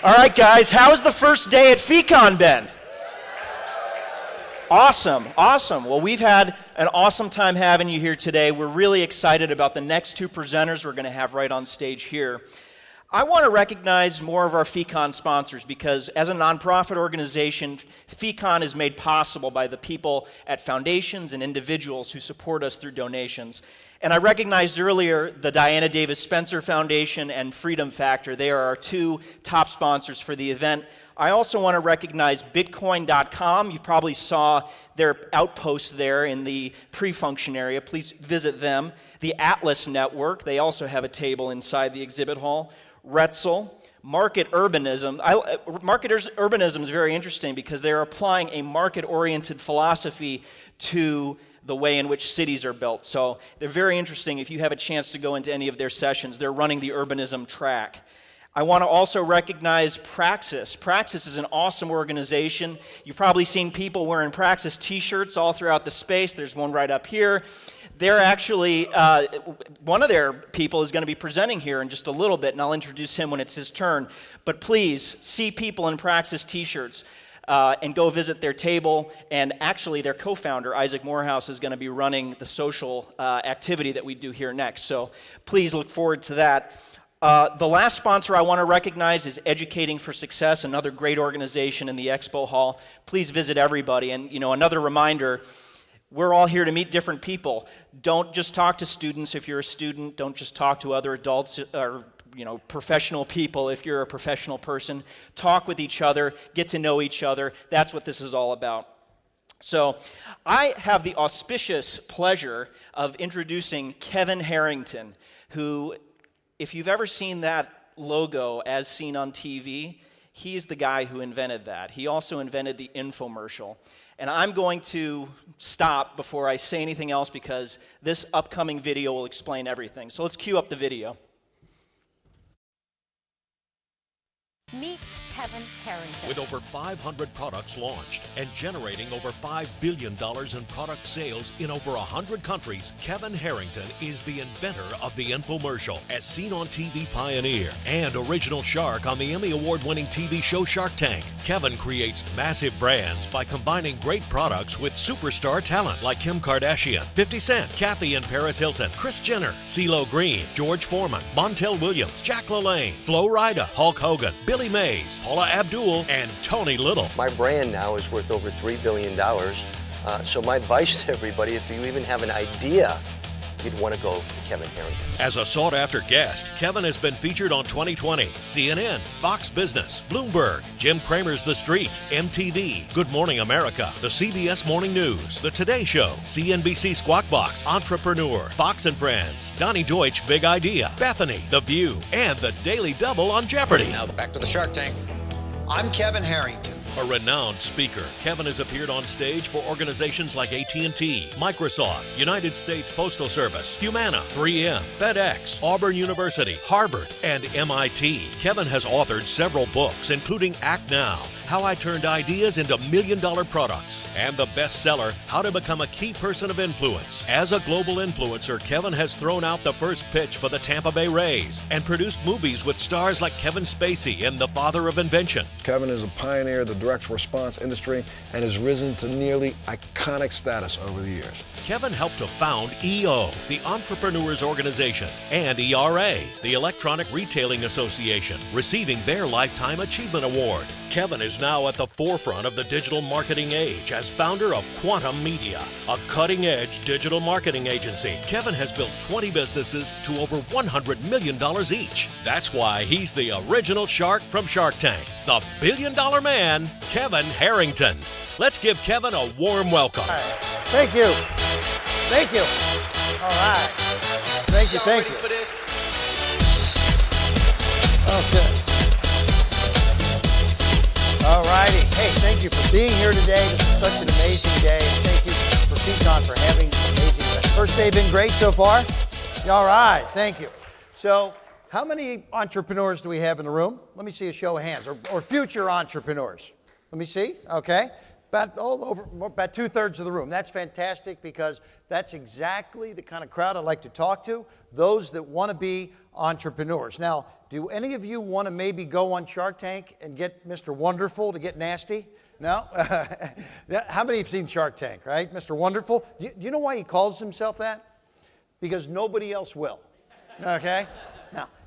All right, guys, how's the first day at FEEcon been? Awesome, awesome. Well, we've had an awesome time having you here today. We're really excited about the next two presenters we're going to have right on stage here. I want to recognize more of our FEEcon sponsors because as a nonprofit organization, FEEcon is made possible by the people at foundations and individuals who support us through donations. And I recognized earlier the Diana Davis Spencer Foundation and Freedom Factor. They are our two top sponsors for the event. I also want to recognize Bitcoin.com. You probably saw their outposts there in the pre function area. Please visit them. The Atlas Network, they also have a table inside the exhibit hall. Retzel, market urbanism. I, uh, market urbanism is very interesting because they're applying a market oriented philosophy to the way in which cities are built. So they're very interesting. If you have a chance to go into any of their sessions, they're running the urbanism track. I want to also recognize Praxis. Praxis is an awesome organization. You've probably seen people wearing Praxis t shirts all throughout the space. There's one right up here. They're actually, uh, one of their people is going to be presenting here in just a little bit, and I'll introduce him when it's his turn. But please see people in Praxis t shirts. Uh, and go visit their table. And actually, their co founder, Isaac Morehouse, is going to be running the social uh, activity that we do here next. So please look forward to that. Uh, the last sponsor I want to recognize is Educating for Success, another great organization in the expo hall. Please visit everybody. And, you know, another reminder we're all here to meet different people. Don't just talk to students if you're a student. Don't just talk to other adults uh, or you know, professional people if you're a professional person. Talk with each other, get to know each other. That's what this is all about. So, I have the auspicious pleasure of introducing Kevin Harrington, who if you've ever seen that logo as seen on TV, he's the guy who invented that. He also invented the infomercial. And I'm going to stop before I say anything else because this upcoming video will explain everything. So let's cue up the video. Meet Kevin Harrington. With over 500 products launched and generating over $5 billion in product sales in over 100 countries, Kevin Harrington is the inventor of the infomercial, as seen on TV Pioneer, and original shark on the Emmy Award winning TV show Shark Tank. Kevin creates massive brands by combining great products with superstar talent like Kim Kardashian, 50 Cent, Kathy and Paris Hilton, Kris Jenner, CeeLo Green, George Foreman, Montel Williams, Jack LaLanne, Flo Rida, Hulk Hogan, Billy Mays, Paula Abdul, and Tony Little. My brand now is worth over $3 billion. Uh, so my advice to everybody, if you even have an idea you'd want to go to Kevin Harrington. As a sought after guest, Kevin has been featured on 2020, CNN, Fox Business, Bloomberg, Jim Cramer's The Street, MTV, Good Morning America, the CBS Morning News, The Today Show, CNBC Squawk Box, Entrepreneur, Fox and Friends, Donny Deutsch Big Idea, Bethenny, The View, and The Daily Double on Jeopardy. Now back to the Shark Tank. I'm Kevin Harrington. A renowned speaker, Kevin has appeared on stage for organizations like AT&T, Microsoft, United States Postal Service, Humana, 3M, FedEx, Auburn University, Harvard, and MIT. Kevin has authored several books, including Act Now, How I Turned Ideas into Million Dollar Products, and the bestseller, How to Become a Key Person of Influence. As a global influencer, Kevin has thrown out the first pitch for the Tampa Bay Rays and produced movies with stars like Kevin Spacey in The Father of Invention. Kevin is a pioneer the direct response industry and has risen to nearly iconic status over the years. Kevin helped to found EO, the Entrepreneurs Organization, and ERA, the Electronic Retailing Association, receiving their Lifetime Achievement Award. Kevin is now at the forefront of the digital marketing age as founder of Quantum Media, a cutting edge digital marketing agency. Kevin has built 20 businesses to over $100 million each. That's why he's the original shark from Shark Tank, the billion dollar man, Kevin Harrington. Let's give Kevin a warm welcome. Right. Thank you. Thank you. All right. Thank you. Thank you. Okay. All righty. Hey, thank you for being here today. This is such an amazing day. Thank you for FEEcon for having an amazing event. First day been great so far? All right. Thank you. So, how many entrepreneurs do we have in the room? Let me see a show of hands, or, or future entrepreneurs. Let me see. Okay. About, over, about two thirds of the room. That's fantastic because that's exactly the kind of crowd I like to talk to. Those that want to be entrepreneurs. Now, do any of you want to maybe go on Shark Tank and get Mr. Wonderful to get nasty? No? How many have seen Shark Tank, right? Mr. Wonderful? Do you know why he calls himself that? Because nobody else will. Okay?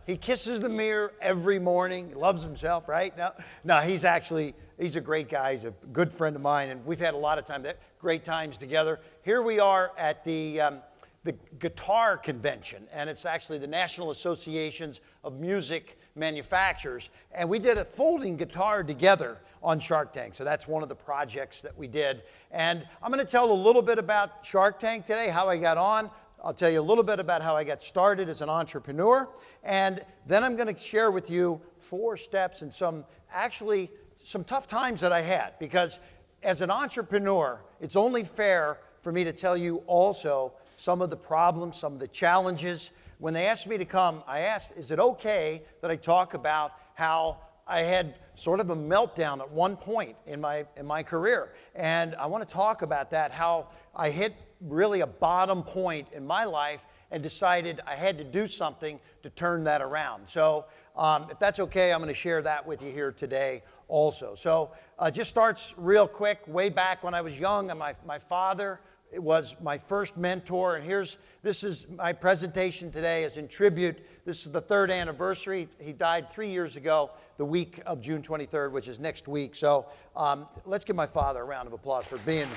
He kisses the mirror every morning. He loves himself, right? No, no, he's actually he's a great guy. He's a good friend of mine, and we've had a lot of time, great times together. Here we are at the um, the guitar convention, and it's actually the National Associations of Music Manufacturers, and we did a folding guitar together on Shark Tank. So that's one of the projects that we did. And I'm going to tell a little bit about Shark Tank today, how I got on. I'll tell you a little bit about how I got started as an entrepreneur. And then I'm going to share with you four steps and some actually some tough times that I had because as an entrepreneur, it's only fair for me to tell you also some of the problems, some of the challenges. When they asked me to come, I asked, is it okay that I talk about how I had sort of a meltdown at one point in my, in my career? And I want to talk about that, how I hit really a bottom point in my life and decided I had to do something to turn that around. So, um, if that's okay, I'm going to share that with you here today also. So, uh, just starts real quick. Way back when I was young, and my, my father was my first mentor. And here's this is my presentation today is in tribute. This is the third anniversary. He died three years ago, the week of June 23rd, which is next week. So um, let's give my father a round of applause for being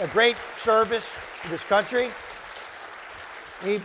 a great service to this country. He,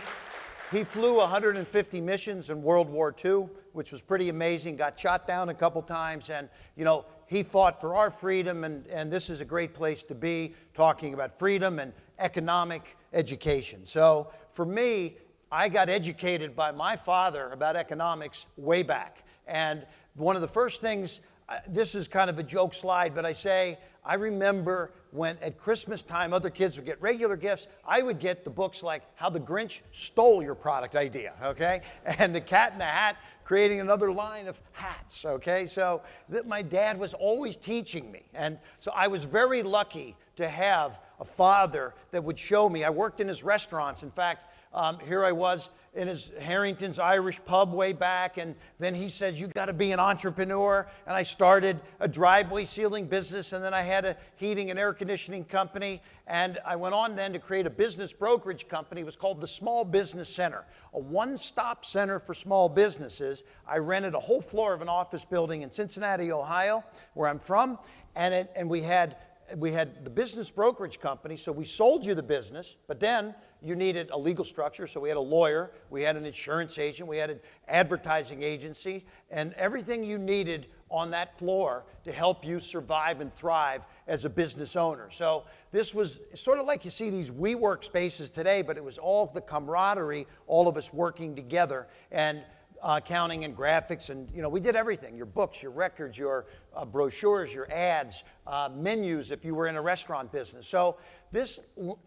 he flew 150 missions in World War II, which was pretty amazing. Got shot down a couple times, and you know he fought for our freedom, and, and this is a great place to be talking about freedom and economic education. So for me, I got educated by my father about economics way back. And one of the first things, uh, this is kind of a joke slide, but I say, I remember when at Christmas time other kids would get regular gifts, I would get the books like How the Grinch Stole Your Product Idea, okay? And The Cat in the Hat, creating another line of hats, okay? So that my dad was always teaching me. And so I was very lucky to have a father that would show me. I worked in his restaurants. In fact, um, here I was in his Harrington's Irish pub way back, and then he says, You got to be an entrepreneur. And I started a driveway sealing business, and then I had a heating and air conditioning company. And I went on then to create a business brokerage company. It was called the Small Business Center, a one stop center for small businesses. I rented a whole floor of an office building in Cincinnati, Ohio, where I'm from, and, it, and we had we had the business brokerage company, so we sold you the business, but then you needed a legal structure, so we had a lawyer, we had an insurance agent, we had an advertising agency, and everything you needed on that floor to help you survive and thrive as a business owner. So this was sort of like you see these WeWork spaces today, but it was all the camaraderie, all of us working together. And uh, accounting and graphics, and you know we did everything: your books, your records, your uh, brochures, your ads, uh, menus. If you were in a restaurant business, so this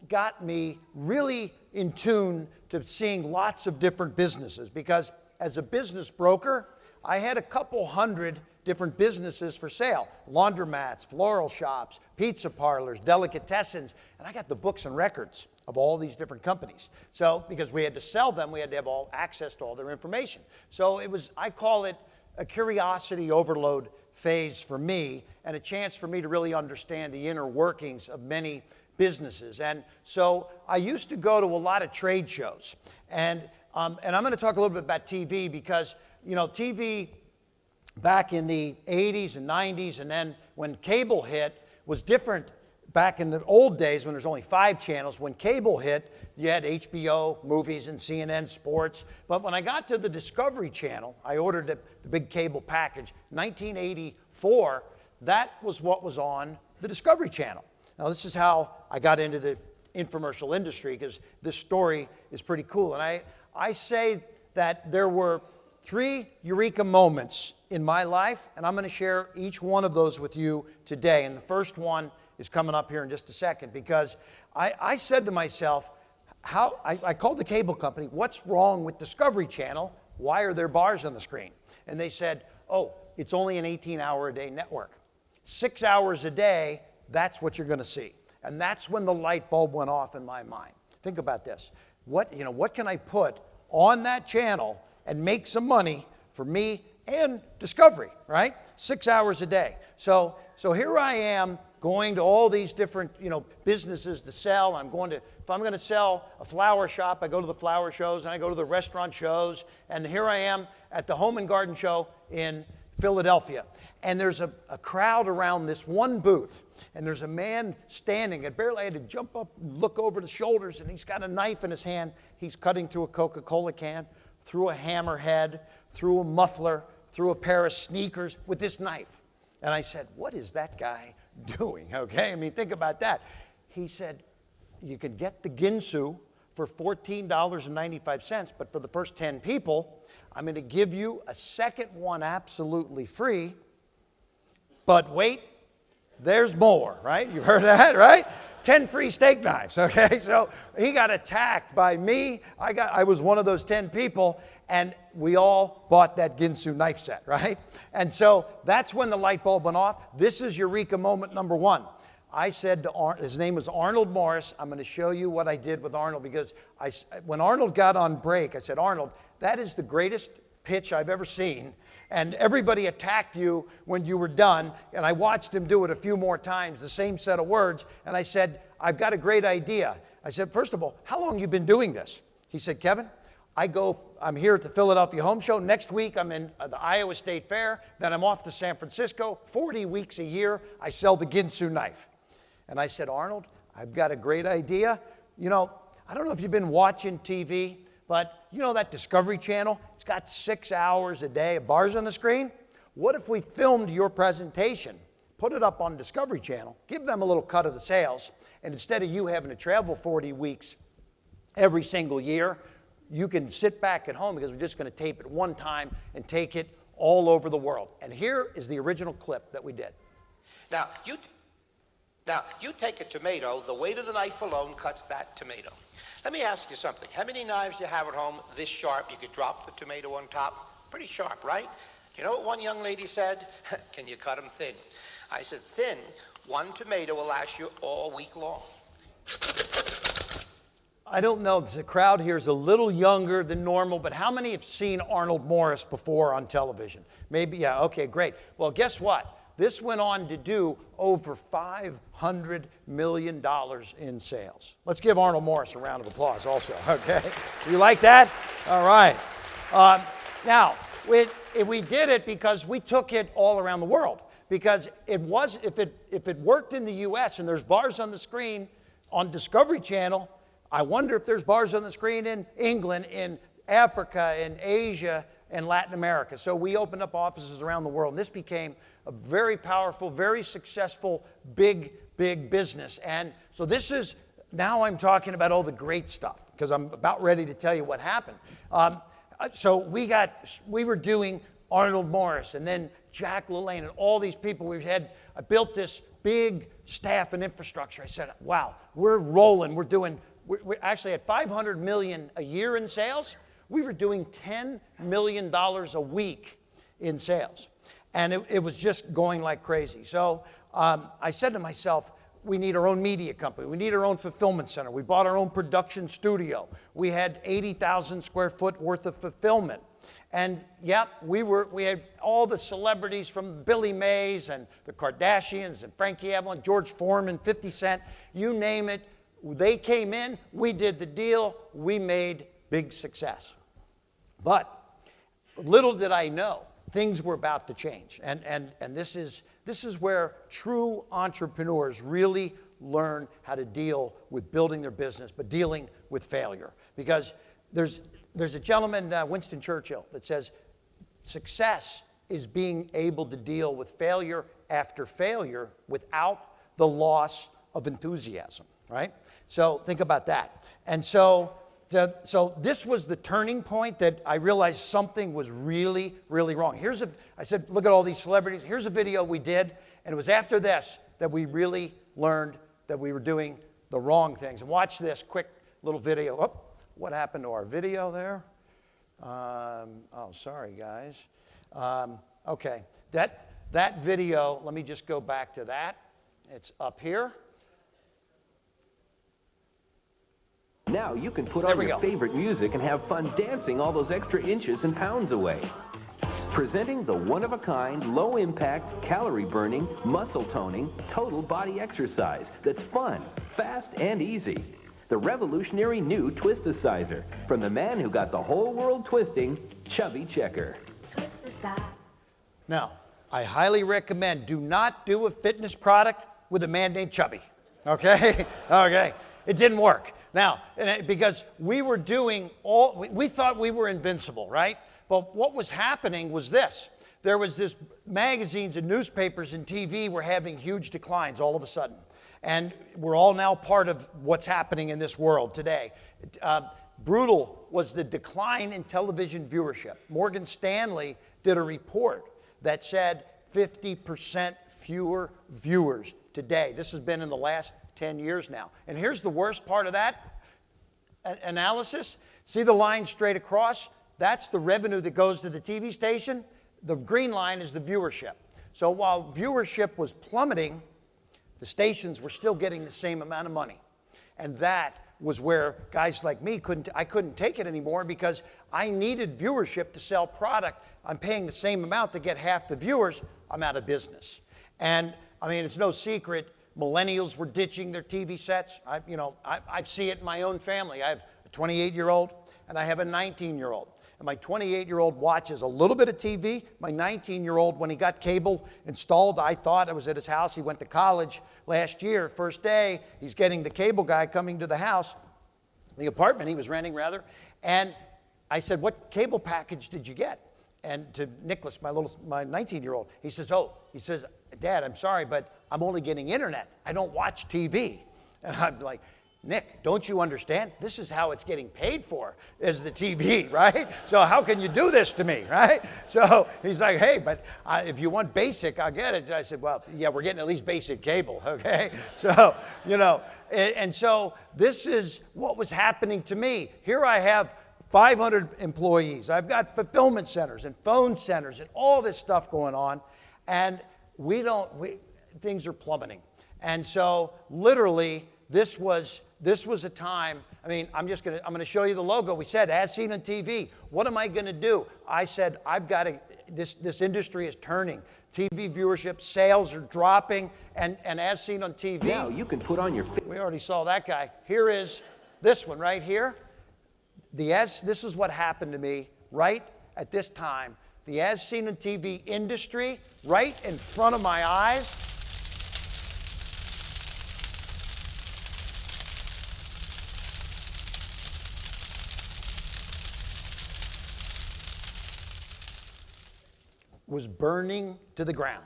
got me really in tune to seeing lots of different businesses because as a business broker, I had a couple hundred different businesses for sale. Laundromats, floral shops, pizza parlors, delicatessens, and I got the books and records of all these different companies. So, because we had to sell them, we had to have all access to all their information. So, it was, I call it a curiosity overload phase for me and a chance for me to really understand the inner workings of many businesses. And so, I used to go to a lot of trade shows. And, um, and I'm going to talk a little bit about TV because, you know, TV back in the 80s and 90s, and then when cable hit, was different back in the old days when there's only five channels, when cable hit, you had HBO, movies, and CNN sports. But when I got to the Discovery Channel, I ordered the, the big cable package, 1984, that was what was on the Discovery Channel. Now, this is how I got into the infomercial industry because this story is pretty cool. And I, I say that there were three eureka moments in my life, and I'm going to share each one of those with you today. And the first one is coming up here in just a second because I, I said to myself, how, I, I called the cable company, what's wrong with Discovery Channel? Why are there bars on the screen? And they said, oh, it's only an 18 hour a day network. Six hours a day, that's what you're going to see. And that's when the light bulb went off in my mind. Think about this. What, you know, what can I put on that channel and make some money for me and Discovery, right? Six hours a day. So, so here I am going to all these different, you know, businesses to sell. I'm going to, if I'm going to sell a flower shop, I go to the flower shows and I go to the restaurant shows. And here I am at the Home and Garden Show in Philadelphia. And there's a, a crowd around this one booth. And there's a man standing. I barely had to jump up and look over the shoulders. And he's got a knife in his hand. He's cutting through a Coca Cola can, through a hammerhead, through a muffler, through a pair of sneakers with this knife. And I said, What is that guy doing? Okay, I mean, think about that. He said, You can get the Ginsu for $14.95, but for the first 10 people, I'm going to give you a second one absolutely free. But wait, there's more, right? You've heard that, right? 10 free steak knives, okay? So he got attacked by me. I got I was one of those 10 people and we all bought that Ginsu knife set, right? And so that's when the light bulb went off. This is Eureka moment number 1. I said to Arnold, his name was Arnold Morris. I'm going to show you what I did with Arnold because I, when Arnold got on break, I said, Arnold, that is the greatest pitch I've ever seen. And everybody attacked you when you were done. And I watched him do it a few more times, the same set of words. And I said, I've got a great idea. I said, first of all, how long you been doing this? He said, Kevin, I go, I'm here at the Philadelphia Home Show. Next week, I'm in uh, the Iowa State Fair. Then I'm off to San Francisco. 40 weeks a year, I sell the Ginsu knife. And I said, Arnold, I've got a great idea. You know, I don't know if you've been watching TV, but you know that Discovery Channel? It's got six hours a day of bars on the screen. What if we filmed your presentation, put it up on Discovery Channel, give them a little cut of the sales, and instead of you having to travel 40 weeks every single year, you can sit back at home because we're just going to tape it one time and take it all over the world. And here is the original clip that we did. Now, you, now, you take a tomato, the weight of the knife alone cuts that tomato. Let me ask you something. How many knives do you have at home this sharp? You could drop the tomato on top. Pretty sharp, right? You know what one young lady said? Can you cut them thin? I said, thin, one tomato will last you all week long. I don't know, the crowd here is a little younger than normal, but how many have seen Arnold Morris before on television? Maybe, yeah, okay, great. Well, guess what? This went on to do over $500 million in sales. Let's give Arnold Morris a round of applause also, okay? You like that? All right. Um, now, we, we did it because we took it all around the world. Because it was, if it, if it worked in the US and there's bars on the screen on Discovery Channel, I wonder if there's bars on the screen in England, in Africa, in Asia, and Latin America. So we opened up offices around the world. And this became a very powerful, very successful, big, big business. And so this is, now I'm talking about all the great stuff because I'm about ready to tell you what happened. Um, so we got, we were doing Arnold Morris and then Jack LaLanne and all these people. We had, I built this big staff and infrastructure. I said, wow, we're rolling. We're doing, we, we actually at 500 million a year in sales. We were doing $10 million a week in sales and it, it was just going like crazy. So um, I said to myself, we need our own media company. We need our own fulfillment center. We bought our own production studio. We had 80,000 square foot worth of fulfillment. And yep, we were we had all the celebrities from Billy Mays and the Kardashians and Frankie Avalon, George Foreman, 50 Cent, you name it. They came in, we did the deal, we made big success. But little did I know things were about to change. And, and, and this, is, this is where true entrepreneurs really learn how to deal with building their business, but dealing with failure. Because there's, there's a gentleman, uh, Winston Churchill, that says success is being able to deal with failure after failure without the loss of enthusiasm, right? So think about that. And so to, so this was the turning point that I realized something was really, really wrong. Here's a, I said, look at all these celebrities. Here's a video we did, and it was after this that we really learned that we were doing the wrong things. And watch this quick little video. Oh, what happened to our video there? Um, oh, sorry, guys. Um, okay, that, that video, let me just go back to that. It's up here. Now you can put There on your go. favorite music and have fun dancing all those extra inches and pounds away. Presenting the one-of-a-kind, low-impact, calorie-burning, muscle-toning, total body exercise that's fun, fast, and easy. The revolutionary new Twisticizer from the man who got the whole world twisting, Chubby Checker. Now, I highly recommend do not do a fitness product with a man named Chubby. Okay? okay. It didn't work. Now, because we were doing all, we, thought we were invincible, right? But what was happening was this. There was this magazines and newspapers and TV were having huge declines all of a sudden. And we're all now part of what's happening in this world today. Uh, brutal was the decline in television viewership. Morgan Stanley did a report that said 50% fewer viewers today. This has been in the last 10 years now. And here's the worst part of that analysis. See the line straight across? That's the revenue that goes to the TV station. The green line is the viewership. So while viewership was plummeting, the stations were still getting the same amount of money. And that was where guys like me couldn't I couldn't take it anymore because I needed viewership to sell product. I'm paying the same amount to get half the viewers. I'm out of business. And I mean, it's no secret millennials were ditching their TV sets. I, you know, I, I see it in my own family. I have a 28 year old and I have a 19 year old. And my 28 year old watches a little bit of TV. My 19 year old, when he got cable installed, I thought I was at his house. He went to college last year, first day. He's getting the cable guy coming to the house, the apartment he was renting, rather. And I said, What cable package did you get? And to Nicholas, my little, my 19 year old, he says, Oh, he says, Dad, I'm sorry, but I'm only getting internet. I don't watch TV. And I'm like, Nick, don't you understand? This is how it's getting paid for, is the TV, right? So how can you do this to me, right? So he's like, hey, but if you want basic, I'll get it. I said, well, yeah, we're getting at least basic cable, okay? So, you know, and, and so this is what was happening to me. Here I have 500 employees. I've got fulfillment centers and phone centers and all this stuff going on. And we don't, we, things are plummeting. And so literally, this was this was a time. I mean, I'm just gonna I'm gonna show you the logo. We said as seen on TV. What am I gonna do? I said I've got to. This this industry is turning. TV viewership, sales are dropping, and and as seen on TV. Now you can put on your. We already saw that guy. Here is this one right here. The as this is what happened to me right at this time. The as seen on TV industry right in front of my eyes. was burning to the ground,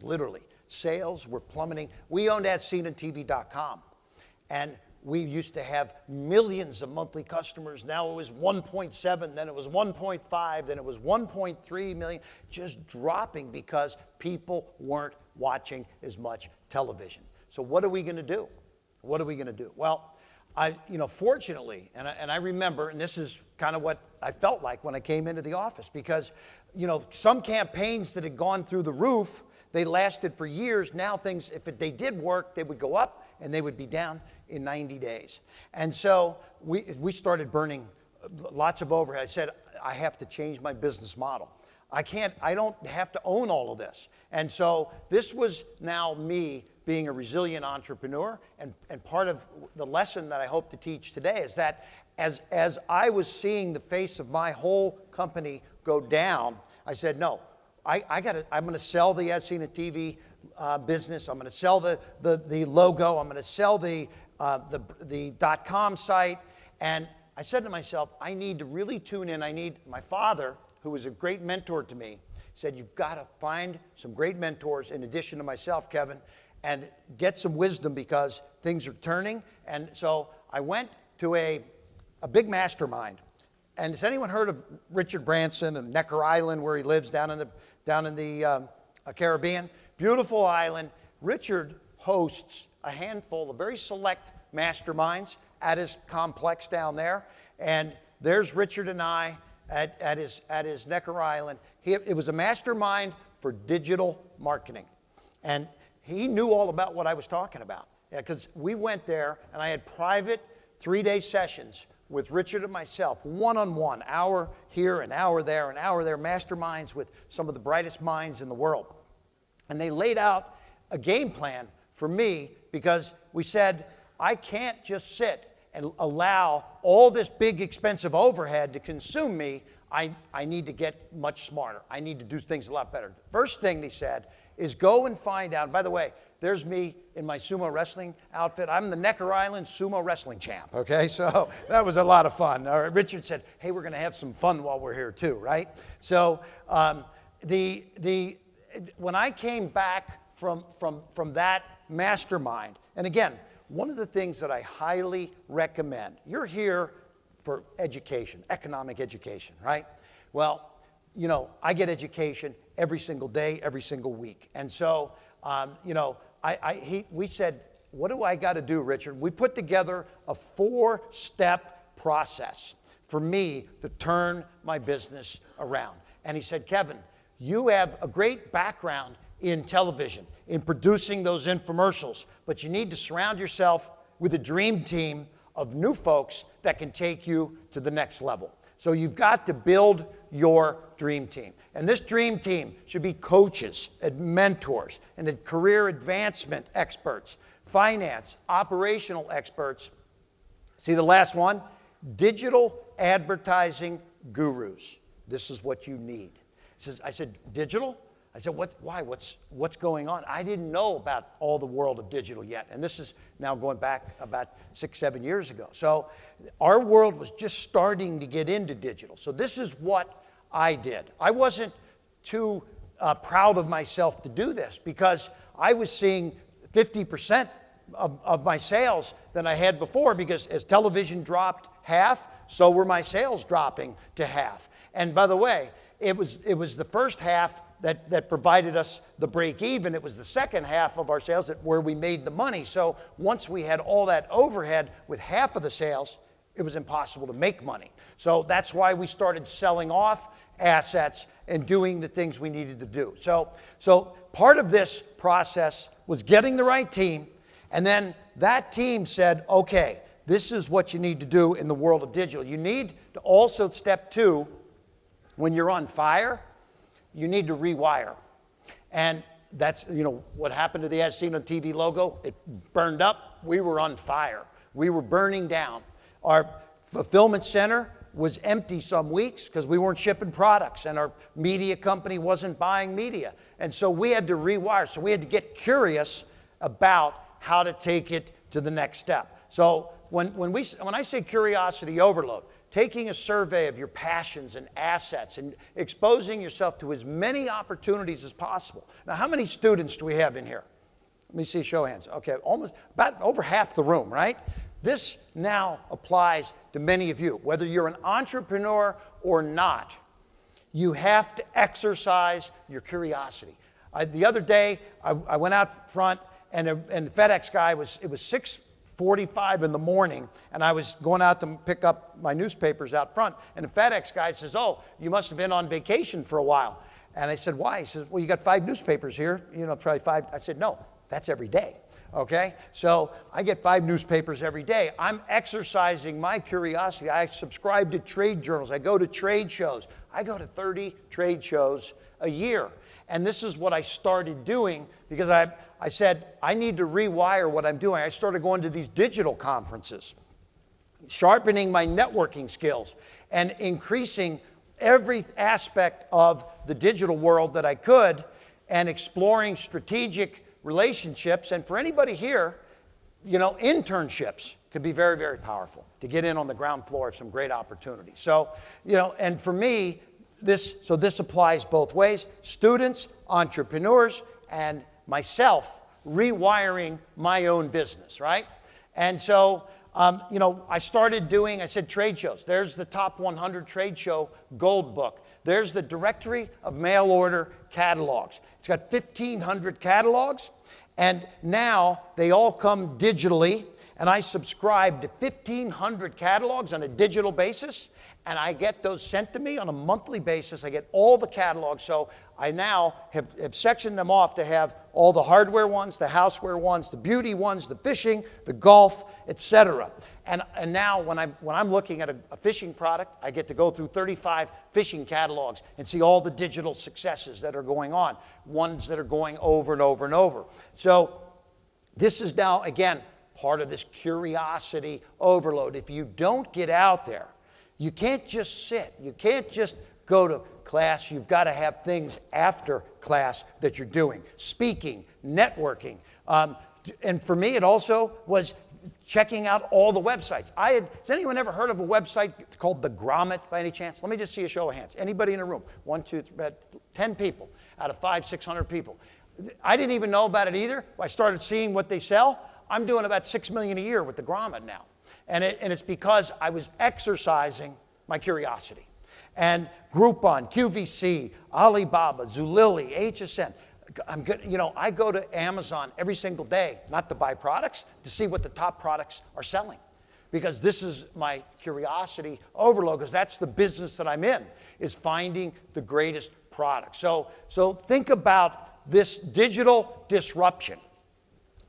literally. Sales were plummeting. We owned AsSeenOnTV.com, and we used to have millions of monthly customers. Now it was 1.7, then it was 1.5, then it was 1.3 million, just dropping because people weren't watching as much television. So what are we going to do? What are we going to do? Well, I, you know, fortunately, and I, and I remember, and this is kind of what I felt like when I came into the office, because, you know, some campaigns that had gone through the roof, they lasted for years. Now things, if it, they did work, they would go up and they would be down in 90 days. And so we, we started burning uh, lots of overhead. I said, I have to change my business model. I can't, I don't have to own all of this. And so this was now me being a resilient entrepreneur. And, and part of the lesson that I hope to teach today is that as, as I was seeing the face of my whole company go down, I said, no, I, I gotta, I'm gonna sell the ad Seen on TV uh, business. I'm gonna sell the, the, the logo. I'm gonna sell the, uh, the, the dot com site. And I said to myself, I need to really tune in. I need my father, who was a great mentor to me, said, You've got to find some great mentors in addition to myself, Kevin, and get some wisdom because things are turning. And so I went to a, a big mastermind. And has anyone heard of Richard Branson and Necker Island, where he lives down in the, down in the um, uh, Caribbean? Beautiful island. Richard hosts a handful of very select masterminds at his complex down there. And there's Richard and I at, at, his, at his Necker Island. He, it was a mastermind for digital marketing. And he knew all about what I was talking about. Because we went there and I had private three day sessions with Richard and myself, one on one, hour here, an hour there, an hour there, masterminds with some of the brightest minds in the world. And they laid out a game plan for me because we said, I can't just sit and allow all this big expensive overhead to consume me. I, I need to get much smarter. I need to do things a lot better. The first thing they said is go and find out. By the way, there's me in my sumo wrestling outfit. I'm the Necker Island sumo wrestling champ. Okay, so that was a lot of fun. Richard said, "Hey, we're going to have some fun while we're here too, right?" So um, the the when I came back from from from that mastermind, and again, one of the things that I highly recommend. You're here for education, economic education, right? Well, you know, I get education every single day, every single week. And so, um, you know, I, I, he, we said, what do I got to do, Richard? We put together a four step process for me to turn my business around. And he said, Kevin, you have a great background in television, in producing those infomercials, but you need to surround yourself with a dream team of new folks that can take you to the next level. So you've got to build your dream team. And this dream team should be coaches and mentors and career advancement experts, finance, operational experts. See the last one? Digital advertising gurus. This is what you need. Says, I said, digital? I said, what, why? What's, what's going on? I didn't know about all the world of digital yet. And this is now going back about six, seven years ago. So our world was just starting to get into digital. So this is what I did. I wasn't too uh, proud of myself to do this because I was seeing 50% of, of my sales than I had before because as television dropped half, so were my sales dropping to half. And by the way, it was, it was the first half that, that provided us the break even. It was the second half of our sales that, where we made the money. So once we had all that overhead with half of the sales, it was impossible to make money. So that's why we started selling off assets and doing the things we needed to do. So, so part of this process was getting the right team, and then that team said, okay, this is what you need to do in the world of digital. You need to also, step two, when you're on fire, you need to rewire. And that's, you know, what happened to the As Seen on TV logo. It burned up. We were on fire. We were burning down. Our fulfillment center was empty some weeks because we weren't shipping products and our media company wasn't buying media. And so we had to rewire. So we had to get curious about how to take it to the next step. So when, when, we, when I say curiosity overload, taking a survey of your passions and assets and exposing yourself to as many opportunities as possible. Now, how many students do we have in here? Let me see, show hands. Okay, almost about over half the room, right? This now applies to many of you. Whether you're an entrepreneur or not, you have to exercise your curiosity. I, the other day, I, I, went out front, and, a, and the FedEx guy was, it was 6 45 in the morning, and I was going out to pick up my newspapers out front, and the FedEx guy says, Oh, you must have been on vacation for a while. And I said, Why? He says, Well, you got five newspapers here, you know, probably five. I said, No, that's every day. Okay? So I get five newspapers every day. I'm exercising my curiosity. I subscribe to trade journals, I go to trade shows. I go to 30 trade shows a year. And this is what I started doing because I, I said, I need to rewire what I'm doing. I started going to these digital conferences, sharpening my networking skills, and increasing every aspect of the digital world that I could, and exploring strategic relationships. And for anybody here, you know, internships can be very, very powerful to get in on the ground floor of some great opportunities. So, you know, and for me, this, so this applies both ways students, entrepreneurs, and myself rewiring my own business, right? And so, um, you know, I started doing, I said trade shows. There's the top 100 trade show gold book. There's the directory of mail order catalogs. It's got 1,500 catalogs, and now they all come digitally. And I subscribe to 1,500 catalogs on a digital basis and I get those sent to me on a monthly basis. I get all the catalogs. So I now have, have sectioned them off to have all the hardware ones, the houseware ones, the beauty ones, the fishing, the golf, etc. And, and now when I'm, when I'm looking at a, a fishing product, I get to go through 35 fishing catalogs and see all the digital successes that are going on, ones that are going over and over and over. So this is now, again, part of this curiosity overload. If you don't get out there, you can't just sit. You can't just go to class. You've got to have things after class that you're doing speaking, networking. Um, and for me, it also was checking out all the websites. I had, has anyone ever heard of a website called The Grommet by any chance? Let me just see a show of hands. Anybody in the room? One, two, three, about 10 people out of five, 600 people. I didn't even know about it either. I started seeing what they sell. I'm doing about six million a year with the Grommet now. And, it, and it's because I was exercising my curiosity. And Groupon, QVC, Alibaba, Zulily, HSN. I'm good, you know, I go to Amazon every single day, not to buy products, to see what the top products are selling. Because this is my curiosity overload, because that's the business that I'm in, is finding the greatest product. So, so think about this digital disruption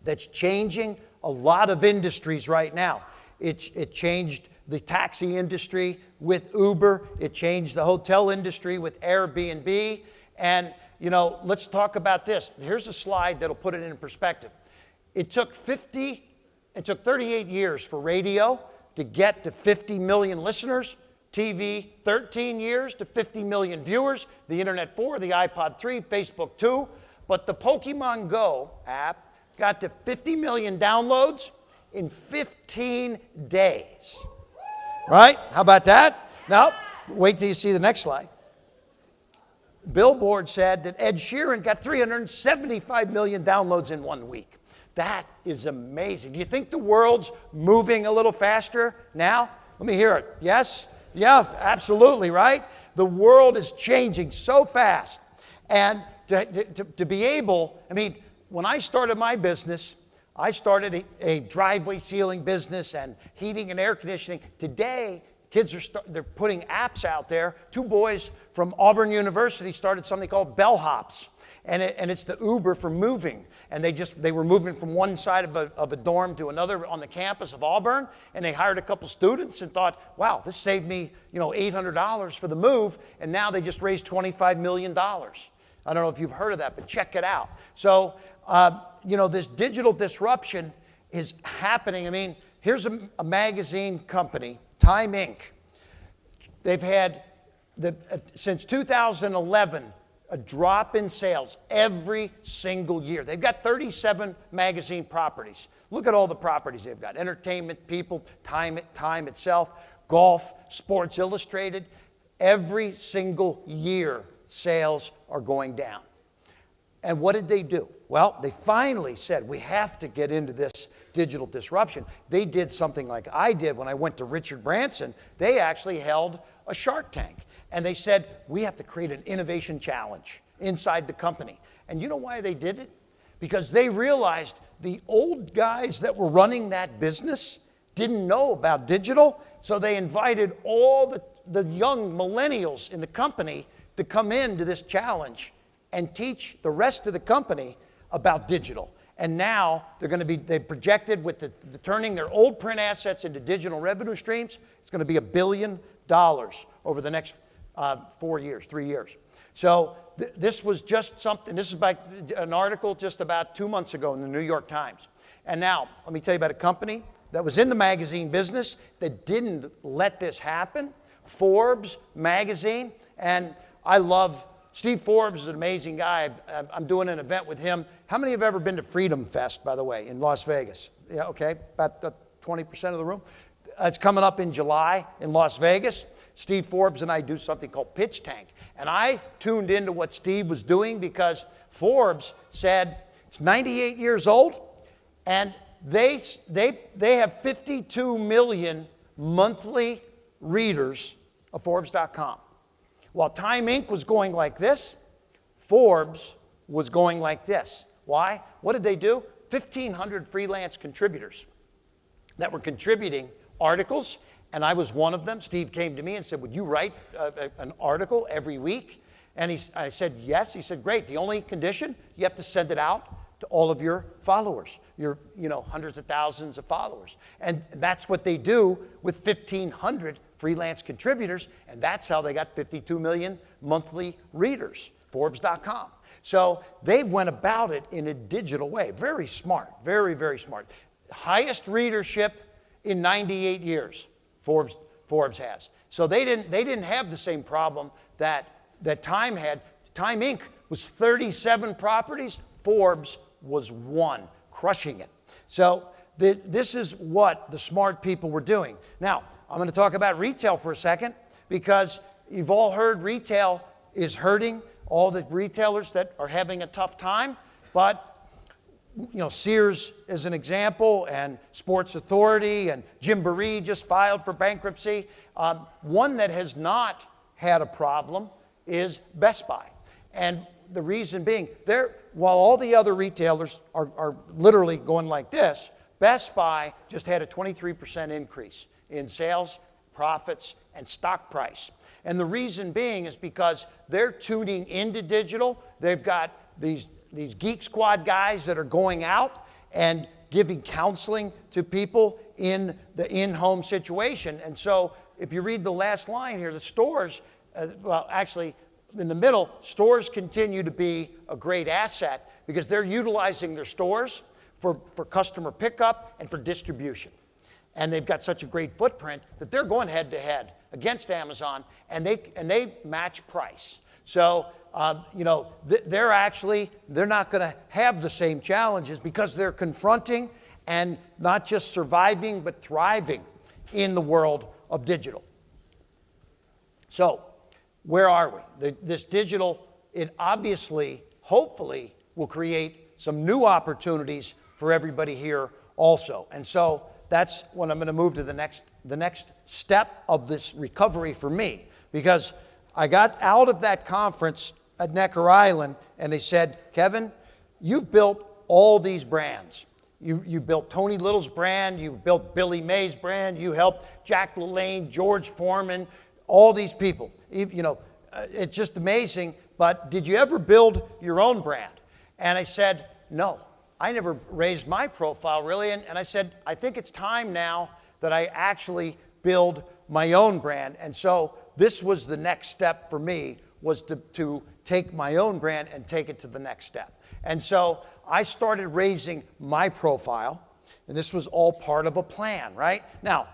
that's changing a lot of industries right now. It, it changed the taxi industry with Uber, it changed the hotel industry with Airbnb. And, you know, let's talk about this. Here's a slide that'll put it in perspective. It took 50, it took 38 years for radio to get to 50 million listeners. TV, 13 years to 50 million viewers. The Internet 4, the iPod 3, Facebook 2. But the Pokemon Go app got to 50 million downloads in 15 days. Right? How about that? Now, wait till you see the next slide. Billboard said that Ed Sheeran got 375 million downloads in one week. That is amazing. Do you think the world's moving a little faster now? Let me hear it. Yes? Yeah, absolutely, right? The world is changing so fast. And to, to, to be able, I mean, when I started my business, I started a, a, driveway sealing business and heating and air conditioning. Today, kids are start, they're putting apps out there. Two boys from Auburn University started something called Bellhops, and, it, and it's the Uber for moving. And they just they were moving from one side of a, of a dorm to another on the campus of Auburn, and they hired a couple students and thought, wow, this saved me you know $800 for the move, and now they just raised 25 million dollars. I don't know if you've heard of that, but check it out. So uh, you know, this digital disruption is happening. I mean, here's a, a magazine company, Time Inc. They've had, the, uh, since 2011, a drop in sales every single year. They've got 37 magazine properties. Look at all the properties they've got entertainment, people, time, time itself, golf, Sports Illustrated. Every single year, sales are going down. And what did they do? Well, they finally said, we have to get into this digital disruption. They did something like I did when I went to Richard Branson. They actually held a Shark Tank. And they said, we have to create an innovation challenge inside the company. And you know why they did it? Because they realized the old guys that were running that business didn't know about digital. So they invited all the, the young millennials in the company to come into this challenge and teach the rest of the company about digital. And now they're going to be, they projected with the, the, turning their old print assets into digital revenue streams, it's going to be a billion dollars over the next uh, four years, three years. So th- this was just something, this is by an article just about two months ago in the New York Times. And now, let me tell you about a company that was in the magazine business that didn't let this happen Forbes magazine. And I love Steve Forbes is an amazing guy. I'm doing an event with him. How many have ever been to Freedom Fest, by the way, in Las Vegas? Yeah, okay, about 20% of the room. It's coming up in July in Las Vegas. Steve Forbes and I do something called Pitch Tank. And I tuned into what Steve was doing because Forbes said it's 98 years old and they, they, they have 52 million monthly readers of Forbes.com. While Time Inc. was going like this, Forbes was going like this. Why? What did they do? 1,500 freelance contributors that were contributing articles, and I was one of them. Steve came to me and said, Would you write a, a, an article every week? And he, I said, Yes. He said, Great. The only condition, you have to send it out to all of your followers, your you know, hundreds of thousands of followers. And that's what they do with 1,500 freelance contributors. And that's how they got 52 million monthly readers, Forbes.com. So they went about it in a digital way. Very smart, very, very smart. Highest readership in 98 years, Forbes, Forbes has. So they didn't, they didn't have the same problem that, that Time had. Time Inc. was 37 properties, Forbes was one, crushing it. So the, this is what the smart people were doing. Now, I'm going to talk about retail for a second because you've all heard retail is hurting, all the retailers that are having a tough time, but you know, Sears is an example, and Sports Authority, and Jim Gymboree just filed for bankruptcy. Um, one that has not had a problem is Best Buy. And the reason being, they're, while all the other retailers are, are literally going like this, Best Buy just had a 23% increase in sales, profits, and stock price. And the reason being is because they're tuning into digital. They've got these, these Geek Squad guys that are going out and giving counseling to people in the in home situation. And so, if you read the last line here, the stores, uh, well, actually, in the middle, stores continue to be a great asset because they're utilizing their stores for, for customer pickup and for distribution. And they've got such a great footprint that they're going head to head against Amazon and they, and they match price. So, uh, you know, they're actually, they're not going to have the same challenges because they're confronting and not just surviving, but thriving in the world of digital. So, where are we? The, this digital, it obviously, hopefully, will create some new opportunities for everybody here also. And so that's when I'm going to move to the next, the next step of this recovery for me. Because I got out of that conference at Necker Island and they said, Kevin, you've built all these brands. You, you built Tony Little's brand, you built Billy Mays' brand, you helped Jack LaLanne, George Foreman, all these people. You know, uh, it's just amazing. But did you ever build your own brand? And I said, no. I never raised my profile really. And, and I said, I think it's time now that I actually build my own brand. And so this was the next step for me was to, to take my own brand and take it to the next step. And so I started raising my profile, and this was all part of a plan, right? Now,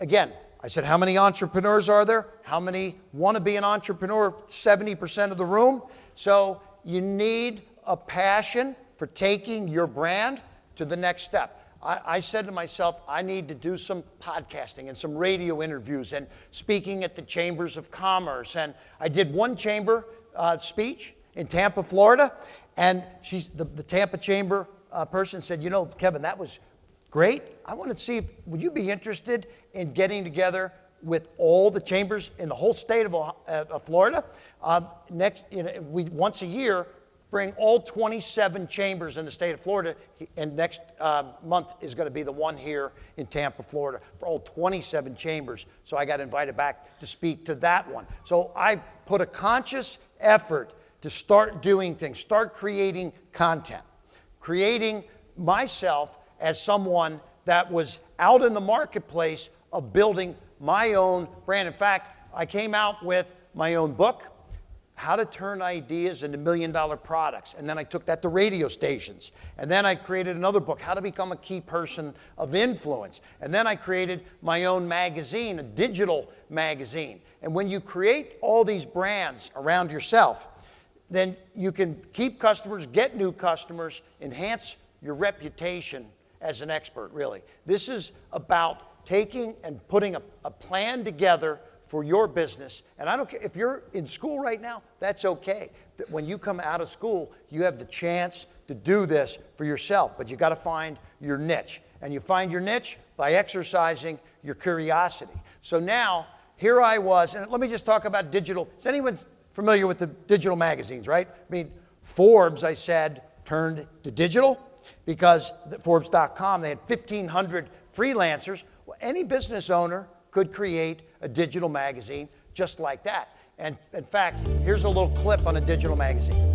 again, I said, How many entrepreneurs are there? How many want to be an entrepreneur? 70% of the room. So you need a passion for taking your brand to the next step. I, I, said to myself, I need to do some podcasting and some radio interviews and speaking at the chambers of commerce. And I did one chamber uh, speech in Tampa, Florida, and she's, the, the Tampa chamber uh, person said, You know, Kevin, that was great. I want to see, if, would you be interested in getting together with all the chambers in the whole state of, uh, of Florida. Um, next, you know, we once a year bring all 27 chambers in the state of Florida, and next uh, month is going to be the one here in Tampa, Florida, for all 27 chambers. So I got invited back to speak to that one. So I put a conscious effort to start doing things, start creating content, creating myself as someone that was out in the marketplace of building my own brand. In fact, I came out with my own book, How to Turn Ideas into Million Dollar Products. And then I took that to radio stations. And then I created another book, How to Become a Key Person of Influence. And then I created my own magazine, a digital magazine. And when you create all these brands around yourself, then you can keep customers, get new customers, enhance your reputation as an expert, really. This is about taking and putting a, a plan together for your business. And I don't care if you're in school right now, that's okay. When you come out of school, you have the chance to do this for yourself, but you got to find your niche. And you find your niche by exercising your curiosity. So now, here I was, and let me just talk about digital. Is anyone familiar with the digital magazines, right? I mean, Forbes, I said, turned to digital because Forbes.com, they had 1,500 freelancers. Well, any business owner could create a digital magazine just like that. And in fact, here's a little clip on a digital magazine.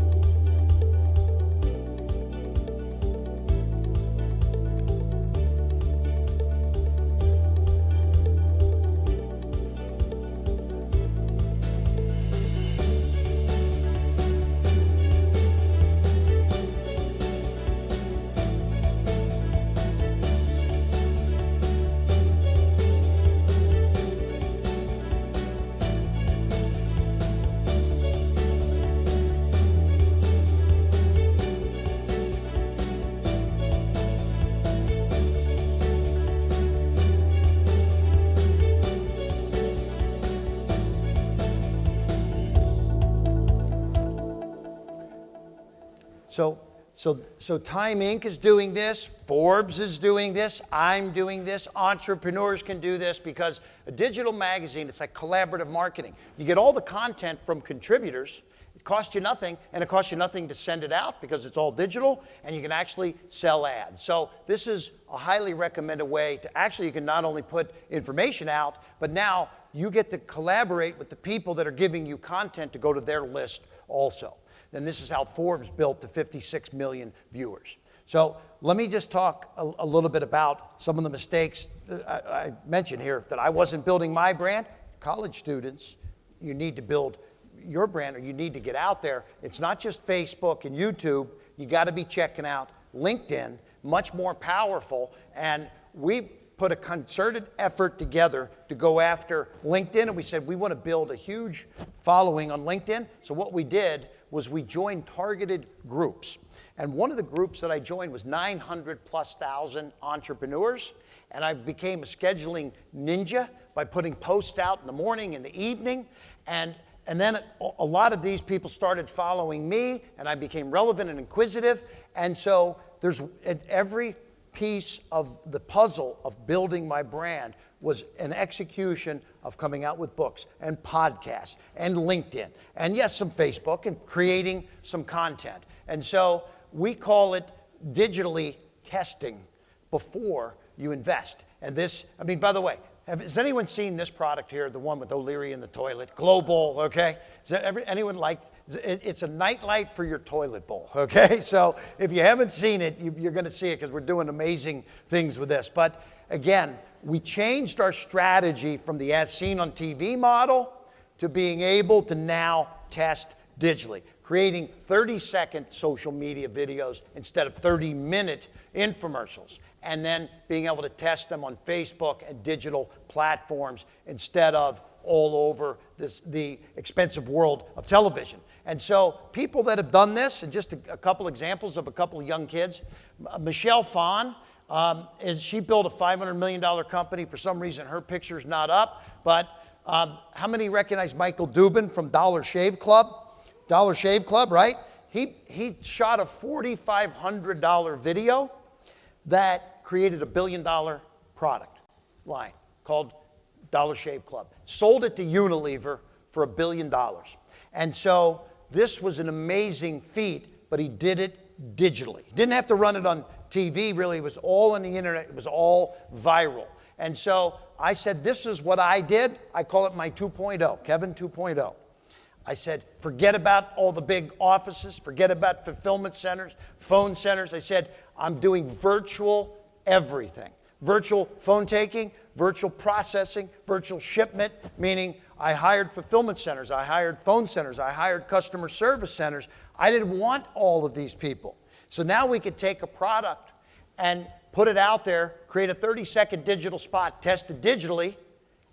So, so, so Time Inc. is doing this, Forbes is doing this, I'm doing this, entrepreneurs can do this because a digital magazine, it's like collaborative marketing. You get all the content from contributors, it costs you nothing, and it costs you nothing to send it out because it's all digital, and you can actually sell ads. So this is a highly recommended way to actually, you can not only put information out, but now you get to collaborate with the people that are giving you content to go to their list also. And this is how Forbes built to 56 million viewers. So let me just talk a, a little bit about some of the mistakes I, I mentioned here that I wasn't building my brand. College students, you need to build your brand or you need to get out there. It's not just Facebook and YouTube. You got to be checking out LinkedIn, much more powerful. And we put a concerted effort together to go after LinkedIn. And we said we want to build a huge following on LinkedIn. So what we did was we joined targeted groups. And one of the groups that I joined was 900 plus thousand entrepreneurs. And I became a scheduling ninja by putting posts out in the morning and the evening. And, and then a lot of these people started following me, and I became relevant and inquisitive. And so there's every piece of the puzzle of building my brand was an execution of coming out with books and podcasts and LinkedIn and yes, some Facebook and creating some content. And so we call it digitally testing before you invest. And this, I mean, by the way, have, has anyone seen this product here, the one with O'Leary in the toilet? Global, okay? Is that every, anyone like? It's a nightlight for your toilet bowl, okay? So if you haven't seen it, you, you're going to see it because we're doing amazing things with this. But again, we changed our strategy from the as seen on TV model to being able to now test digitally, creating 30 second social media videos instead of 30 minute infomercials, and then being able to test them on Facebook and digital platforms instead of all over this, the expensive world of television. And so, people that have done this, and just a, a couple examples of a couple of young kids Michelle Phan um, and she built a $500 million company. For some reason, her picture's not up. But um, how many recognize Michael Dubin from Dollar Shave Club? Dollar Shave Club, right? He, he shot a $4,500 video that created a billion dollar product line called Dollar Shave Club. Sold it to Unilever for a billion dollars. And so this was an amazing feat, but he did it digitally. He didn't have to run it on TV really It was all on the internet, it was all viral. And so I said, This is what I did. I call it my 2.0, Kevin 2.0. I said, forget about all the big offices, forget about fulfillment centers, phone centers. I said, I'm doing virtual everything virtual phone taking, virtual processing, virtual shipment, meaning I hired fulfillment centers, I hired phone centers, I hired customer service centers. I didn't want all of these people. So now we could take a product and put it out there, create a 30 second digital spot, test it digitally,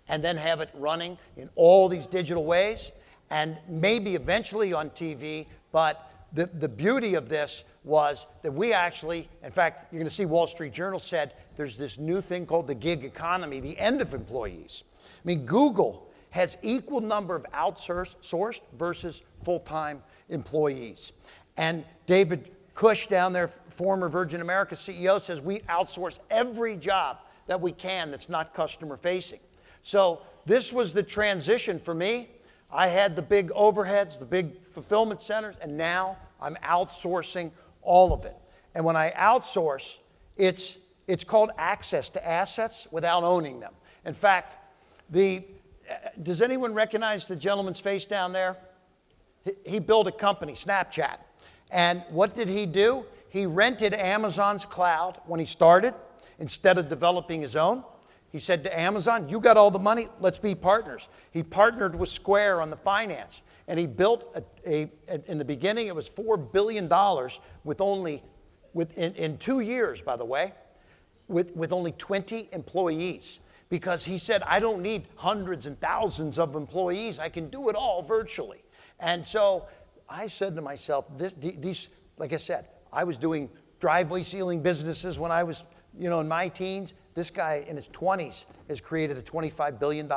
and then have it running in all these digital ways and maybe eventually on TV. But the, the beauty of this was that we actually, in fact, you're going to see Wall Street Journal said there's this new thing called the gig economy, the end of employees. I mean, Google has equal number of outsourced versus full-time employees. And David Cush down there, former Virgin America CEO, says we outsource every job that we can that's not customer facing. So this was the transition for me. I had the big overheads, the big fulfillment centers, and now I'm outsourcing all of it. And when I outsource, it's, it's called access to assets without owning them. In fact, the, does anyone recognize the gentleman's face down there? He, he built a company, Snapchat. And what did he do? He rented Amazon's cloud when he started instead of developing his own. He said to Amazon, You got all the money, let's be partners. He partnered with Square on the finance. And he built a, a in the beginning, it was $4 billion with only, with, in, in two years, by the way, with, with only 20 employees. Because he said, I don't need hundreds and thousands of employees, I can do it all virtually. And so I said to myself, this, these, like I said, I was doing driveway sealing businesses when I was, you know, in my teens. This guy in his 20s has created a $25 billion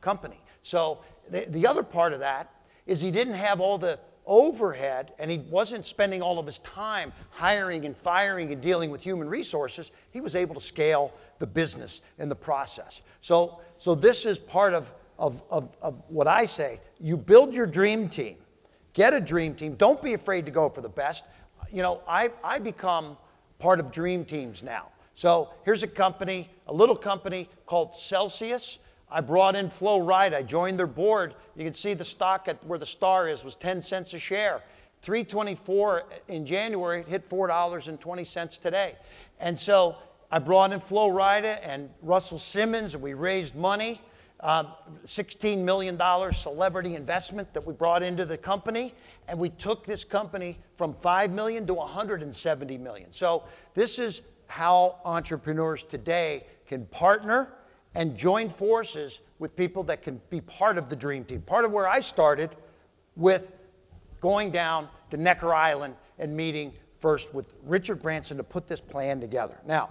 company. So the, the other part of that is he didn't have all the overhead and he wasn't spending all of his time hiring and firing and dealing with human resources. He was able to scale the business in the process. So, so this is part of, of, of, of what I say. You build your dream team, get a dream team. Don't be afraid to go for the best. You know, I, I become part of dream teams now. So here's a company, a little company called Celsius. I brought in Flo Rida. I joined their board. You can see the stock at where the star is was 10 cents a share. 324 in January, hit $4.20 today. And so I brought in Flo Rida and Russell Simmons, and we raised money. Uh, $16 million celebrity investment that we brought into the company, and we took this company from 5 million to 170 million. So this is how entrepreneurs today can partner and join forces with people that can be part of the dream team. Part of where I started with going down to Necker Island and meeting first with Richard Branson to put this plan together. Now,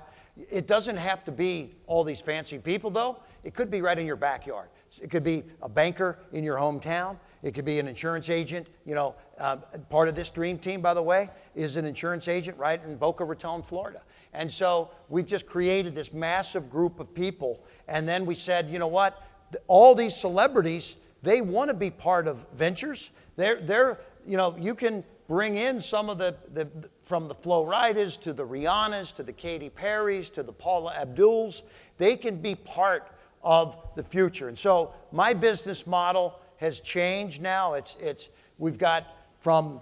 it doesn't have to be all these fancy people, though. It could be right in your backyard. It could be a banker in your hometown. It could be an insurance agent. You know, uh, part of this dream team, by the way, is an insurance agent right in Boca Raton, Florida. And so we've just created this massive group of people. And then we said, you know what? All these celebrities, they want to be part of ventures. They're, they're, you know, you can bring in some of the, the from the Flo Ridas to the Rihannas to the Katy Perrys to the Paula Abduls. They can be part of the future. And so my business model has changed now. It's, it's, we've got from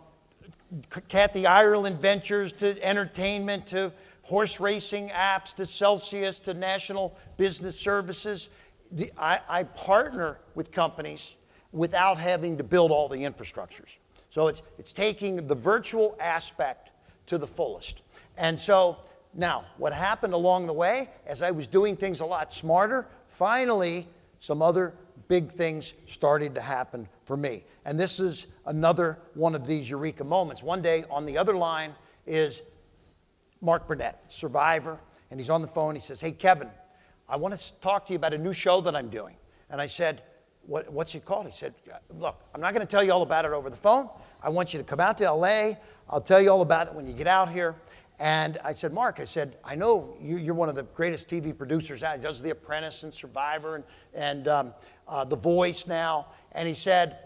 Kathy Ireland Ventures to entertainment to horse racing apps to Celsius to National Business Services. The, I, I partner with companies without having to build all the infrastructures. So it's, it's taking the virtual aspect to the fullest. And so now, what happened along the way, as I was doing things a lot smarter, finally, some other big things started to happen for me. And this is another one of these eureka moments. One day on the other line is Mark Burnett, survivor, and he's on the phone. He says, Hey, Kevin, I want to talk to you about a new show that I'm doing. And I said, what, What's it called? He said, Look, I'm not going to tell you all about it over the phone. I want you to come out to LA. I'll tell you all about it when you get out here. And I said, Mark, I said, I know you, are one of the greatest TV producers out. He does The Apprentice and Survivor and, and um, uh, The Voice now. And he said,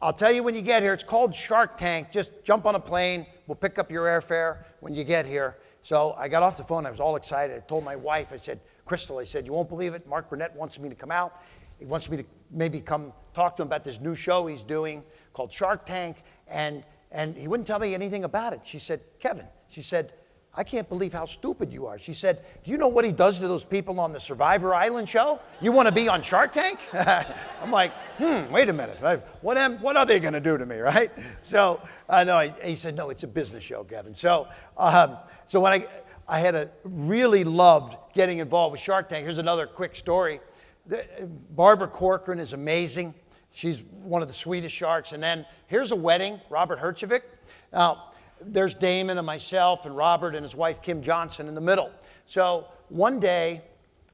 I'll tell you when you get here. It's called Shark Tank. Just jump on a plane. We'll pick up your airfare when you get here. So I got off the phone. I was all excited. I told my wife, I said, Crystal, I said, you won't believe it. Mark Burnett wants me to come out. He wants me to maybe come talk to him about this new show he's doing called Shark Tank. And, and he wouldn't tell me anything about it. She said, Kevin, she said, I can't believe how stupid you are. She said, Do you know what he does to those people on the Survivor Island show? You want to be on Shark Tank? I'm like, Hmm, wait a minute. What, am, what are they going to do to me, right? So, I uh, know. He said, No, it's a business show, Kevin. So, um, so when I, I had a really loved getting involved with Shark Tank. Here's another quick story. The, Barbara Corcoran is amazing. She's one of the sweetest sharks. And then here's a wedding, Robert Herjavec. Now, there's Daymond and myself and Robert and his wife Kym Johnson in the middle. So one day,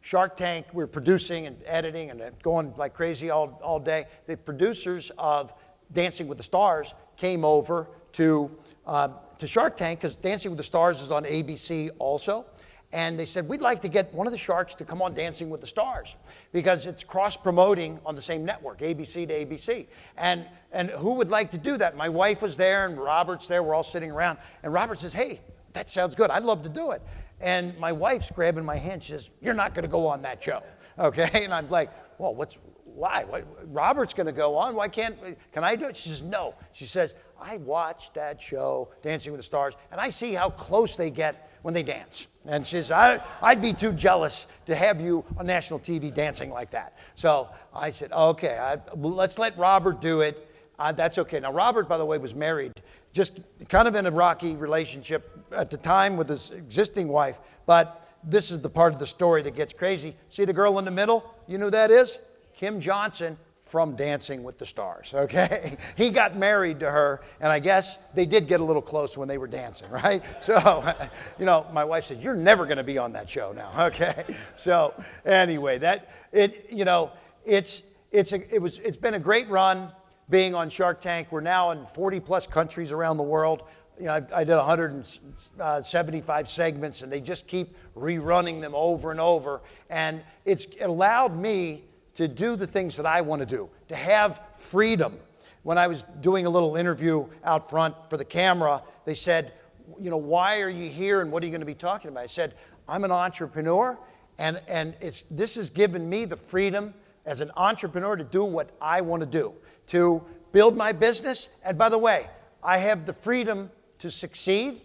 Shark Tank, we are producing and editing and going like crazy all, all day. The producers of Dancing with the Stars came over to, uh, to Shark Tank because Dancing with the Stars is on ABC also and they said, We'd like to get one of the Sharks to come on Dancing with the Stars because it's cross promoting on the same network, ABC to ABC. And, and who would like to do that? My wife was there and Robert's there. We're all sitting around. And Robert says, Hey, that sounds good. I'd love to do it. And my wife's grabbing my hand. She says, You're not going to go on that show. Okay. And I'm like, Well, what's, why? Robert's going to go on. Why can't, can I do it? She says, no. She says, I watched that show, Dancing with the Stars, and I see how close they get when they dance. And she says, I, I'd be too jealous to have you on national TV dancing like that. So I said, okay, I, let's let Robert do it. Uh, that's okay. Now, Robert, by the way, was married, just kind of in a rocky relationship at the time with his existing wife, but this is the part of the story that gets crazy. See the girl in the middle? You know who that is? Kym Johnson from Dancing with the Stars, okay? he got married to her, and I guess they did get a little close when they were dancing, right? So, you know, my wife said, You're never gonna be on that show now, okay? So, anyway, that, it, you know, it's, it's, a, it was, it's been a great run being on Shark Tank. We're now in 40 plus countries around the world. You know, I, I did 175 uh, segments, and they just keep rerunning them over and over. And it's allowed me to do the things that I want to do, to have freedom. When I was doing a little interview out front for the camera, they said, you know, why are you here and what are you going to be talking about? I said, I'm an entrepreneur, and, and it's, this has given me the freedom as an entrepreneur to do what I want to do, to build my business. And by the way, I have the freedom to succeed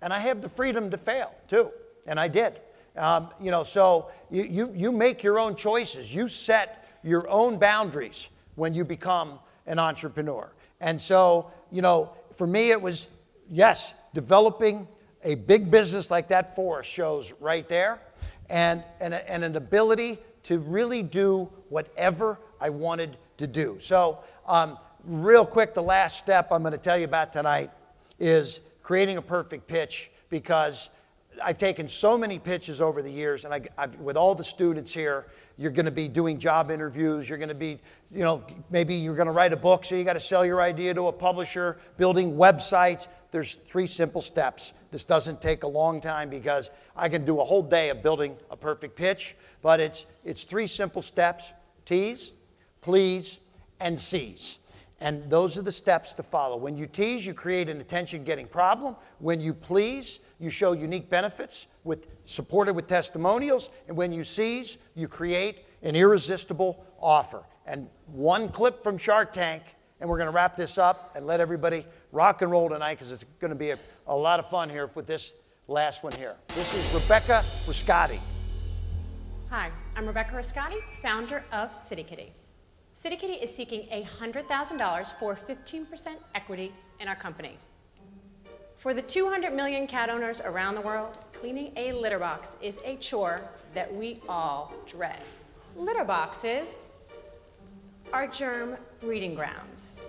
and I have the freedom to fail too. And I did. Um, you know, so you, you, you make your own choices. You set your own boundaries when you become an entrepreneur. And so, you know, for me, it was, yes, developing a big business like that for shows right there and, and, and an ability to really do whatever I wanted to do. So, um, real quick, the last step I'm going to tell you about tonight is creating a perfect pitch because I've taken so many pitches over the years, and I, I've, with all the students here, you're going to be doing job interviews. You're going to be, you know, maybe you're going to write a book, so you got to sell your idea to a publisher, building websites. There's three simple steps. This doesn't take a long time because I can do a whole day of building a perfect pitch, but it's, it's three simple steps tease, please, and seize. And those are the steps to follow. When you tease, you create an attention getting problem. When you please, you show unique benefits with supported with testimonials. And when you seize, you create an irresistible offer. And one clip from Shark Tank, and we're going to wrap this up and let everybody rock and roll tonight because it's going to be a, a lot of fun here with this last one here. This is Rebecca Rescate. Hi, I'm Rebecca Rescate, founder of CitiKitty. City Kitty is seeking $100,000 for 15% equity in our company. For the 200 million cat owners around the world, cleaning a litter box is a chore that we all dread. Litter boxes are germ breeding grounds.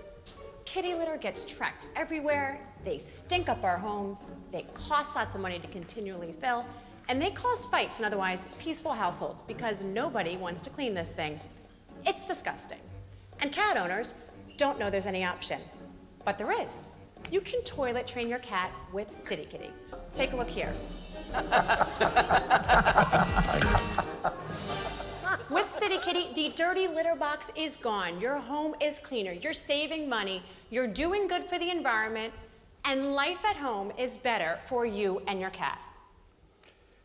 Kitty litter gets tracked everywhere, they stink up our homes, they cost lots of money to continually fill, and they cause fights in otherwise peaceful households because nobody wants to clean this thing. It's disgusting. And cat owners don't know there's any option. But there is. You can toilet train your cat with CitiKitty. Take a look here. With CitiKitty, the dirty litter box is gone. Your home is cleaner. You're saving money. You're doing good for the environment. And life at home is better for you and your cat.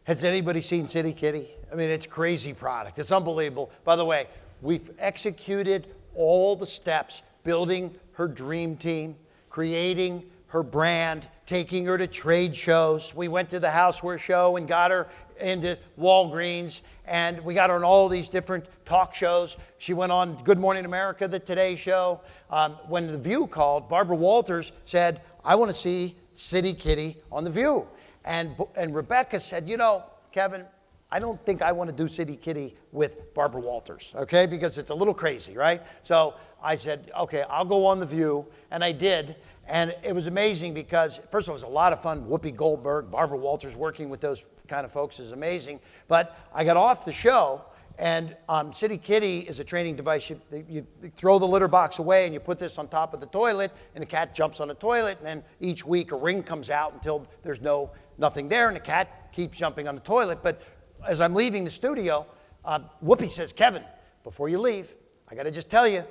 Has anybody seen CitiKitty? I mean, it's crazy product. It's unbelievable. By the way, we've executed all the steps, building her dream team, creating her brand, taking her to trade shows. We went to the Houseware show and got her into Walgreens, and we got her on all these different talk shows. She went on Good Morning America, the Today Show. Um, when The View called, Barbara Walters said, I want to see CitiKitty on The View. And, and Rebecca said, You know, Kevin, I don't think I want to do CitiKitty with Barbara Walters, okay? Because it's a little crazy, right? So I said, okay, I'll go on The View. And I did. And it was amazing because, first of all, it was a lot of fun. Whoopi Goldberg, Barbara Walters, working with those kind of folks is amazing. But I got off the show, and um, CitiKitty is a training device. You, you, throw the litter box away, and you put this on top of the toilet, and the cat jumps on the toilet. And then each week, a ring comes out until there's no nothing there, and the cat keeps jumping on the toilet. But as I'm leaving the studio, uh, Whoopi says, Kevin, before you leave, I got to just tell you,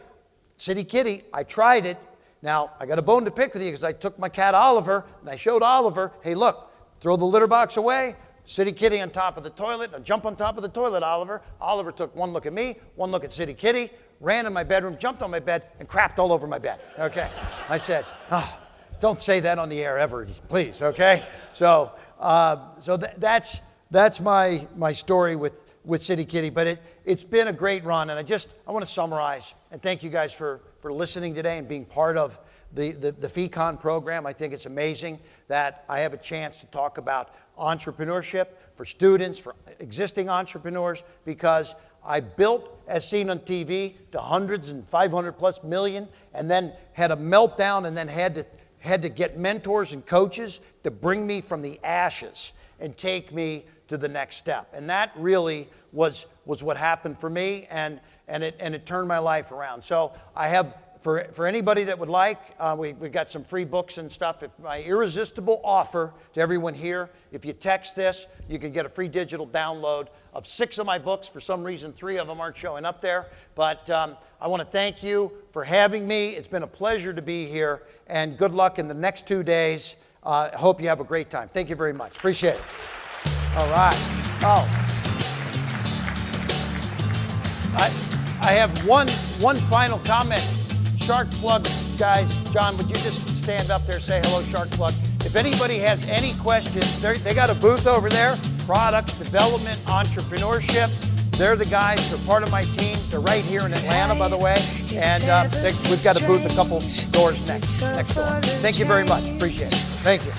CitiKitty, I tried it. Now, I got a bone to pick with you because I took my cat Oliver and I showed Oliver, hey, look, throw the litter box away, CitiKitty on top of the toilet. Now jump on top of the toilet, Oliver. Oliver took one look at me, one look at CitiKitty, ran in my bedroom, jumped on my bed, and crapped all over my bed. Okay. I said, oh, don't say that on the air ever, please. Okay. So, uh, so th- that's that's my my story with with CitiKitty. But it it's been a great run, and I just I want to summarize and thank you guys for for listening today and being part of the, the, the FEEcon program. I think it's amazing that I have a chance to talk about entrepreneurship for students, for existing entrepreneurs, because I built as seen on TV to hundreds and 500 plus million, and then had a meltdown, and then had to had to get mentors and coaches to bring me from the ashes and take me to the next step. And that really was was what happened for me, and and it and it turned my life around. So I have for, for anybody that would like, uh, we, we've got some free books and stuff. If my irresistible offer to everyone here, if you text this, you can get a free digital download of six of my books. For some reason, three of them aren't showing up there. But um, I want to thank you for having me. It's been a pleasure to be here, and good luck in the next two days. I uh, hope you have a great time. Thank you very much. Appreciate it. All right. Oh. I, I have one, one final comment. Shark Plug guys, John, would you just stand up there, say hello, Shark Plug? If anybody has any questions, they got a booth over there, product development, entrepreneurship. They're the guys, they're part of my team. They're right here in Atlanta, by the way. And uh, they, we've got a booth a couple doors next, next door. Thank you very much. Appreciate it. Thank you.